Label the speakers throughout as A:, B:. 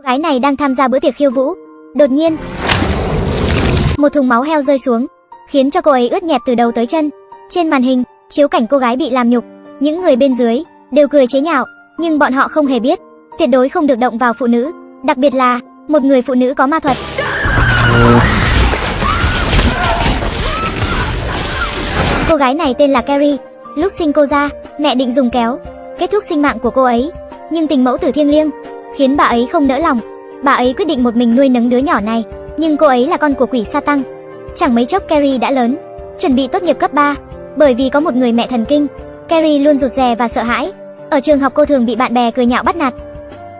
A: Cô gái này đang tham gia bữa tiệc khiêu vũ. Đột nhiên, một thùng máu heo rơi xuống, khiến cho cô ấy ướt nhẹp từ đầu tới chân. Trên màn hình, chiếu cảnh cô gái bị làm nhục, những người bên dưới đều cười chế nhạo, nhưng bọn họ không hề biết, tuyệt đối không được động vào phụ nữ, đặc biệt là một người phụ nữ có ma thuật. Cô gái này tên là Carrie, lúc sinh cô ra, mẹ định dùng kéo kết thúc sinh mạng của cô ấy, nhưng tình mẫu tử thiêng liêng khiến bà ấy không nỡ lòng. Bà ấy quyết định một mình nuôi nấng đứa nhỏ này, nhưng cô ấy là con của quỷ sa tăng. Chẳng mấy chốc Carrie đã lớn, chuẩn bị tốt nghiệp cấp 3, bởi vì có một người mẹ thần kinh, Carrie luôn rụt rè và sợ hãi. Ở trường học cô thường bị bạn bè cười nhạo bắt nạt.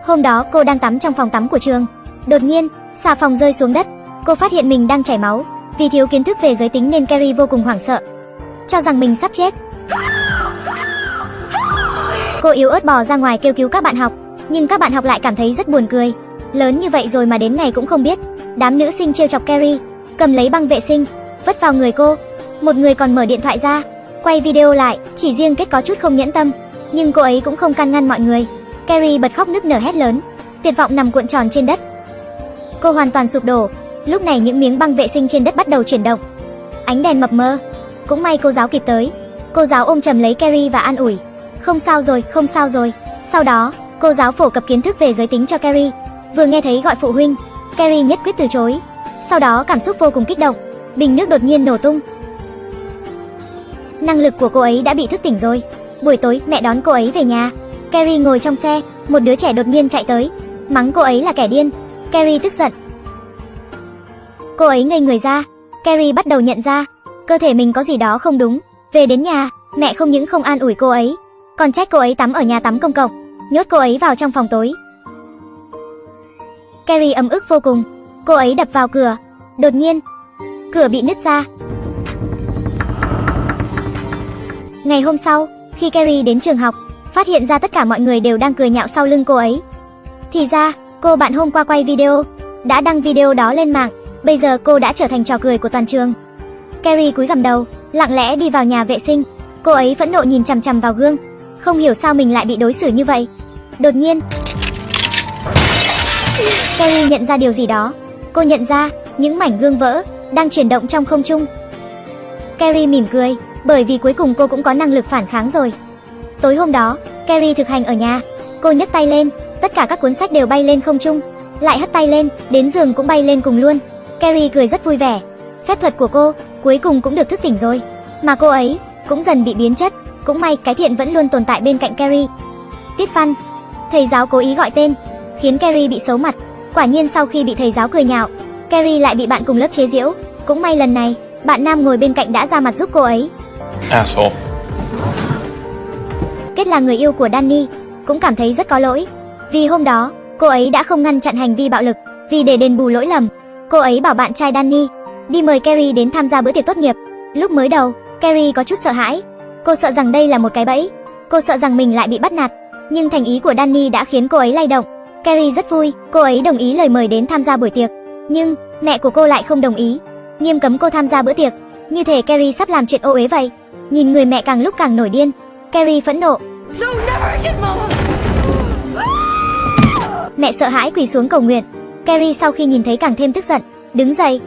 A: Hôm đó cô đang tắm trong phòng tắm của trường, đột nhiên, xà phòng rơi xuống đất, cô phát hiện mình đang chảy máu, vì thiếu kiến thức về giới tính nên Carrie vô cùng hoảng sợ, cho rằng mình sắp chết. Cô yếu ớt bò ra ngoài kêu cứu các bạn học, nhưng các bạn học lại cảm thấy rất buồn cười. Lớn như vậy rồi mà đến ngày cũng không biết. Đám nữ sinh trêu chọc Carrie, cầm lấy băng vệ sinh, vất vào người cô. Một người còn mở điện thoại ra, quay video lại, chỉ riêng kết có chút không nhẫn tâm, nhưng cô ấy cũng không can ngăn mọi người. Carrie bật khóc nức nở hét lớn, tuyệt vọng nằm cuộn tròn trên đất. Cô hoàn toàn sụp đổ. Lúc này những miếng băng vệ sinh trên đất bắt đầu chuyển động. Ánh đèn mập mờ. Cũng may cô giáo kịp tới. Cô giáo ôm chầm lấy Carrie và an ủi. Không sao rồi, không sao rồi. Sau đó, cô giáo phổ cập kiến thức về giới tính cho Carrie. Vừa nghe thấy gọi phụ huynh, Carrie nhất quyết từ chối. Sau đó cảm xúc vô cùng kích động, bình nước đột nhiên nổ tung. Năng lực của cô ấy đã bị thức tỉnh rồi. Buổi tối, mẹ đón cô ấy về nhà. Carrie ngồi trong xe, một đứa trẻ đột nhiên chạy tới, mắng cô ấy là kẻ điên. Carrie tức giận. Cô ấy ngây người ra. Carrie bắt đầu nhận ra, cơ thể mình có gì đó không đúng. Về đến nhà, mẹ không những không an ủi cô ấy, còn trách cô ấy tắm ở nhà tắm công cộng, nhốt cô ấy vào trong phòng tối. Carrie ấm ức vô cùng, cô ấy đập vào cửa, đột nhiên, cửa bị nứt ra. Ngày hôm sau, khi Carrie đến trường học, phát hiện ra tất cả mọi người đều đang cười nhạo sau lưng cô ấy. Thì ra, cô bạn hôm qua quay video, đã đăng video đó lên mạng, bây giờ cô đã trở thành trò cười của toàn trường. Carrie cúi gằm đầu, lặng lẽ đi vào nhà vệ sinh, cô ấy phẫn nộ nhìn chằm chằm vào gương, không hiểu sao mình lại bị đối xử như vậy. Đột nhiên, Carrie nhận ra điều gì đó. Cô nhận ra những mảnh gương vỡ đang chuyển động trong không trung. Carrie mỉm cười, bởi vì cuối cùng cô cũng có năng lực phản kháng rồi. Tối hôm đó, Carrie thực hành ở nhà. Cô nhấc tay lên, tất cả các cuốn sách đều bay lên không trung, lại hất tay lên, đến giường cũng bay lên cùng luôn. Carrie cười rất vui vẻ. Phép thuật của cô cuối cùng cũng được thức tỉnh rồi, mà cô ấy cũng dần bị biến chất. Cũng may cái thiện vẫn luôn tồn tại bên cạnh Carrie. Tiết văn, thầy giáo cố ý gọi tên, khiến Carrie bị xấu mặt. Quả nhiên sau khi bị thầy giáo cười nhạo, Carrie lại bị bạn cùng lớp chế giễu. Cũng may lần này, bạn nam ngồi bên cạnh đã ra mặt giúp cô ấy.
B: Asshole.
A: Kết là người yêu của Danny, cũng cảm thấy rất có lỗi. Vì hôm đó, cô ấy đã không ngăn chặn hành vi bạo lực, vì để đền bù lỗi lầm, cô ấy bảo bạn trai Danny đi mời Carrie đến tham gia bữa tiệc tốt nghiệp. Lúc mới đầu, Carrie có chút sợ hãi, Cô sợ rằng đây là một cái bẫy. Cô sợ rằng mình lại bị bắt nạt. Nhưng thành ý của Danny đã khiến cô ấy lay động. Carrie rất vui, cô ấy đồng ý lời mời đến tham gia buổi tiệc. Nhưng, mẹ của cô lại không đồng ý. Nghiêm cấm cô tham gia bữa tiệc. Như thể Carrie sắp làm chuyện ô uế vậy. Nhìn người mẹ càng lúc càng nổi điên. Carrie phẫn nộ. Mẹ sợ hãi quỳ xuống cầu nguyện. Carrie sau khi nhìn thấy càng thêm tức giận, đứng dậy.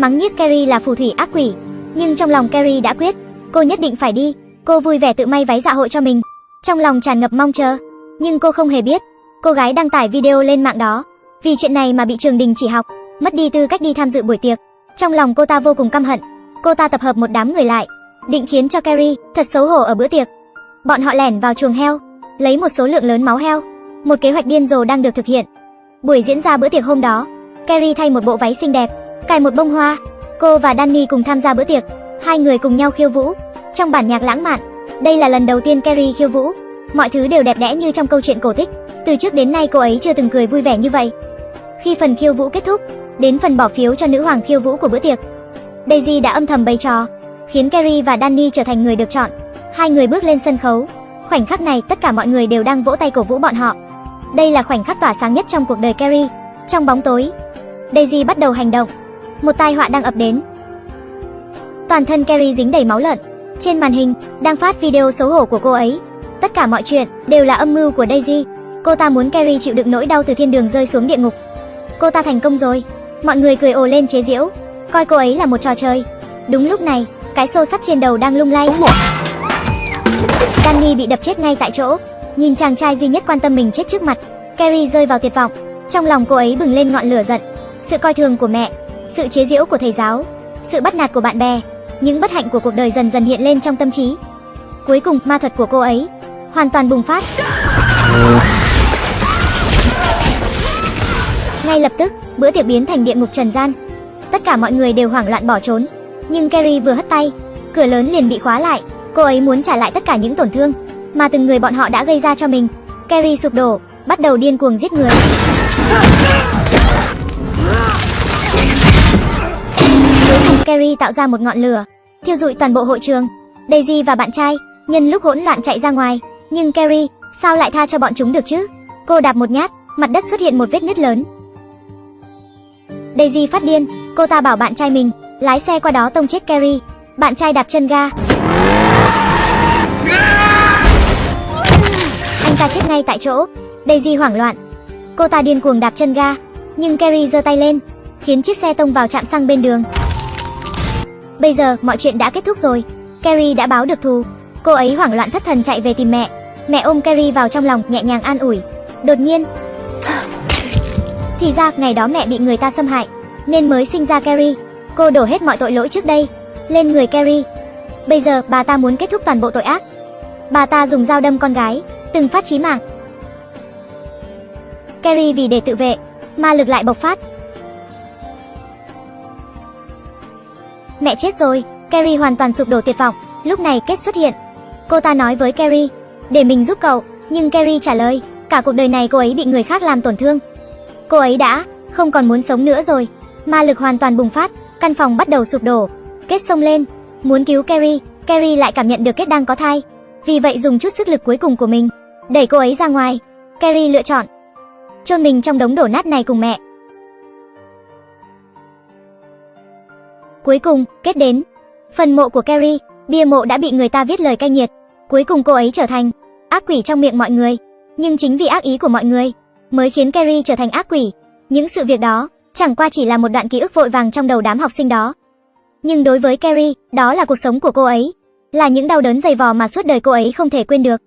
A: Mắng nhiếc Carrie là phù thủy ác quỷ, nhưng trong lòng Carrie đã quyết, cô nhất định phải đi. Cô vui vẻ tự may váy dạ hội cho mình, trong lòng tràn ngập mong chờ. Nhưng cô không hề biết, cô gái đăng tải video lên mạng đó, vì chuyện này mà bị trường đình chỉ học, mất đi tư cách đi tham dự buổi tiệc. Trong lòng cô ta vô cùng căm hận, cô ta tập hợp một đám người lại, định khiến cho Carrie thật xấu hổ ở bữa tiệc. Bọn họ lẻn vào chuồng heo, lấy một số lượng lớn máu heo. Một kế hoạch điên rồ đang được thực hiện. Buổi diễn ra bữa tiệc hôm đó, Carrie thay một bộ váy xinh đẹp, cài một bông hoa. Cô và Danny cùng tham gia bữa tiệc, hai người cùng nhau khiêu vũ trong bản nhạc lãng mạn. Đây là lần đầu tiên Carrie khiêu vũ, mọi thứ đều đẹp đẽ như trong câu chuyện cổ tích. Từ trước đến nay cô ấy chưa từng cười vui vẻ như vậy. Khi phần khiêu vũ kết thúc, đến phần bỏ phiếu cho nữ hoàng khiêu vũ của bữa tiệc. Daisy đã âm thầm bày trò, khiến Carrie và Danny trở thành người được chọn. Hai người bước lên sân khấu. Khoảnh khắc này tất cả mọi người đều đang vỗ tay cổ vũ bọn họ. Đây là khoảnh khắc tỏa sáng nhất trong cuộc đời Carrie. Trong bóng tối, Daisy bắt đầu hành động, một tai họa đang ập đến. Toàn thân Carrie dính đầy máu lợn. Trên màn hình đang phát video xấu hổ của cô ấy. Tất cả mọi chuyện đều là âm mưu của Daisy. Cô ta muốn Carrie chịu đựng nỗi đau từ thiên đường rơi xuống địa ngục. Cô ta thành công rồi. Mọi người cười ồ lên chế giễu, coi cô ấy là một trò chơi. Đúng lúc này, cái xô sắt trên đầu đang lung lay. Danny bị đập chết ngay tại chỗ. Nhìn chàng trai duy nhất quan tâm mình chết trước mặt, Carrie rơi vào tuyệt vọng. Trong lòng cô ấy bừng lên ngọn lửa giận. Sự coi thường của mẹ, sự chế giễu của thầy giáo, sự bắt nạt của bạn bè, những bất hạnh của cuộc đời dần dần hiện lên trong tâm trí. Cuối cùng, ma thuật của cô ấy hoàn toàn bùng phát. Ngay lập tức, bữa tiệc biến thành địa ngục trần gian. Tất cả mọi người đều hoảng loạn bỏ trốn, nhưng Carrie vừa hất tay, cửa lớn liền bị khóa lại. Cô ấy muốn trả lại tất cả những tổn thương mà từng người bọn họ đã gây ra cho mình. Carrie sụp đổ, bắt đầu điên cuồng giết người. Carrie tạo ra một ngọn lửa, thiêu rụi toàn bộ hội trường. Daisy và bạn trai nhân lúc hỗn loạn chạy ra ngoài, nhưng Carrie sao lại tha cho bọn chúng được chứ? Cô đạp một nhát, mặt đất xuất hiện một vết nứt lớn. Daisy phát điên, cô ta bảo bạn trai mình lái xe qua đó tông chết Carrie. Bạn trai đạp chân ga. Anh ta chết ngay tại chỗ. Daisy hoảng loạn. Cô ta điên cuồng đạp chân ga, nhưng Carrie giơ tay lên, khiến chiếc xe tông vào trạm xăng bên đường. Bây giờ, mọi chuyện đã kết thúc rồi. Carrie đã báo được thù. Cô ấy hoảng loạn thất thần chạy về tìm mẹ. Mẹ ôm Carrie vào trong lòng, nhẹ nhàng an ủi. Đột nhiên, thì ra ngày đó mẹ bị người ta xâm hại, nên mới sinh ra Carrie. Cô đổ hết mọi tội lỗi trước đây lên người Carrie. Bây giờ bà ta muốn kết thúc toàn bộ tội ác. Bà ta dùng dao đâm con gái, từng phát chí mạng. Carrie vì để tự vệ, ma lực lại bộc phát. Mẹ chết rồi, Carrie hoàn toàn sụp đổ tuyệt vọng. Lúc này Kết xuất hiện. Cô ta nói với Carrie, để mình giúp cậu, nhưng Carrie trả lời, cả cuộc đời này cô ấy bị người khác làm tổn thương. Cô ấy đã không còn muốn sống nữa rồi. Ma lực hoàn toàn bùng phát, căn phòng bắt đầu sụp đổ. Kết xông lên, muốn cứu Carrie, Carrie lại cảm nhận được Kết đang có thai. Vì vậy dùng chút sức lực cuối cùng của mình, đẩy cô ấy ra ngoài. Carrie lựa chọn chôn mình trong đống đổ nát này cùng mẹ. Cuối cùng, Kết đến. Phần mộ của Carrie, bia mộ đã bị người ta viết lời cay nghiệt. Cuối cùng cô ấy trở thành ác quỷ trong miệng mọi người. Nhưng chính vì ác ý của mọi người, mới khiến Carrie trở thành ác quỷ. Những sự việc đó, chẳng qua chỉ là một đoạn ký ức vội vàng trong đầu đám học sinh đó. Nhưng đối với Carrie, đó là cuộc sống của cô ấy, là những đau đớn dày vò mà suốt đời cô ấy không thể quên được.